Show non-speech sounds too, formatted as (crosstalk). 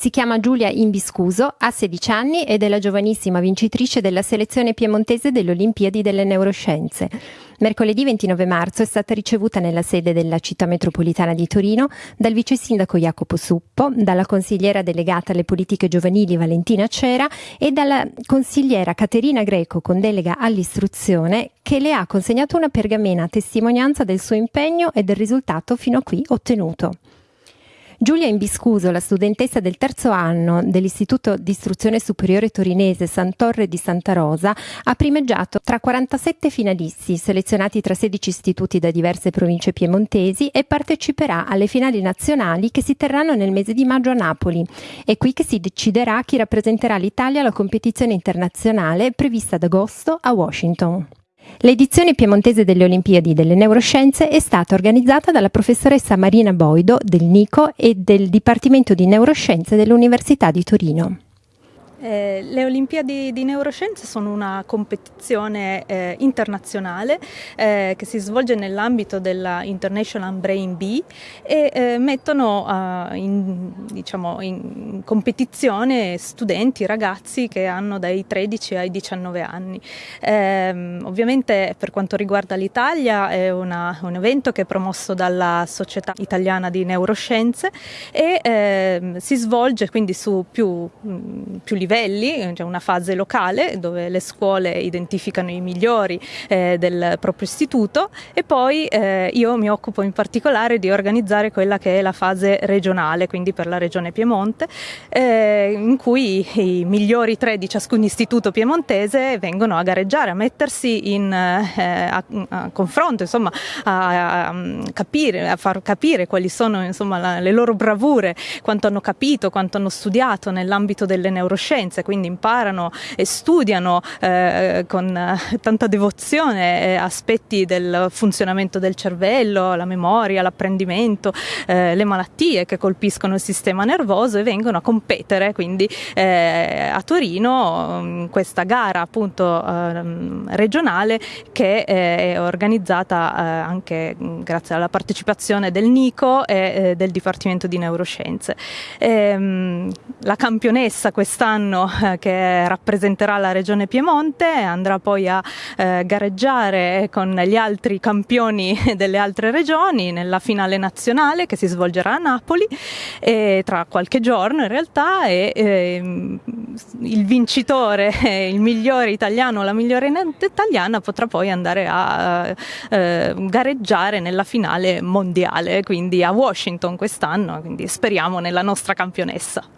Si chiama Giulia Imbiscuso, ha 16 anni ed è la giovanissima vincitrice della selezione piemontese delle Olimpiadi delle Neuroscienze. Mercoledì 29 marzo è stata ricevuta nella sede della città metropolitana di Torino dal vice sindaco Jacopo Suppo, dalla consigliera delegata alle politiche giovanili Valentina Cera e dalla consigliera Caterina Greco con delega all'istruzione che le ha consegnato una pergamena a testimonianza del suo impegno e del risultato fino a qui ottenuto. Giulia Imbiscuso, la studentessa del terzo anno dell'Istituto di Istruzione Superiore Torinese Sant'Orre di Santa Rosa, ha primeggiato tra 47 finalisti selezionati tra 16 istituti da diverse province piemontesi e parteciperà alle finali nazionali che si terranno nel mese di maggio a Napoli. È qui che si deciderà chi rappresenterà l'Italia alla competizione internazionale prevista ad agosto a Washington. L'edizione piemontese delle Olimpiadi delle Neuroscienze è stata organizzata dalla professoressa Marina Boido del NICO e del Dipartimento di Neuroscienze dell'Università di Torino. Eh, le Olimpiadi di Neuroscienze sono una competizione eh, internazionale eh, che si svolge nell'ambito della International Brain Bee e eh, mettono in, diciamo, in, competizione studenti, ragazzi che hanno dai 13 ai 19 anni. Ehm, ovviamente per quanto riguarda l'Italia è una, un evento che è promosso dalla Società Italiana di Neuroscienze e ehm, si svolge quindi su più, più livelli livelli, c'è una fase locale dove le scuole identificano i migliori eh, del proprio istituto e poi eh, io mi occupo in particolare di organizzare quella che è la fase regionale, quindi per la regione Piemonte, eh, in cui i migliori tre di ciascun istituto piemontese vengono a gareggiare, a mettersi in eh, a, a confronto, insomma, a, a, capire, a far capire quali sono insomma, la, le loro bravure, quanto hanno capito, quanto hanno studiato nell'ambito delle neuroscienze conoscenze, quindi imparano e studiano eh, con eh, tanta devozione eh, aspetti del funzionamento del cervello, la memoria, l'apprendimento, eh, le malattie che colpiscono il sistema nervoso e vengono a competere quindi eh, a Torino in questa gara appunto ehm, regionale che è organizzata anche grazie alla partecipazione del NICO e del Dipartimento di Neuroscienze. Ehm, la campionessa quest'anno anno eh, che rappresenterà la regione Piemonte, andrà poi a eh, gareggiare con gli altri campioni (laughs) delle altre regioni nella finale nazionale che si svolgerà a Napoli e tra qualche giorno in realtà e eh, il vincitore, (laughs) il migliore italiano o la migliore italiana potrà poi andare a eh, gareggiare nella finale mondiale, quindi a Washington quest'anno, quindi speriamo nella nostra campionessa.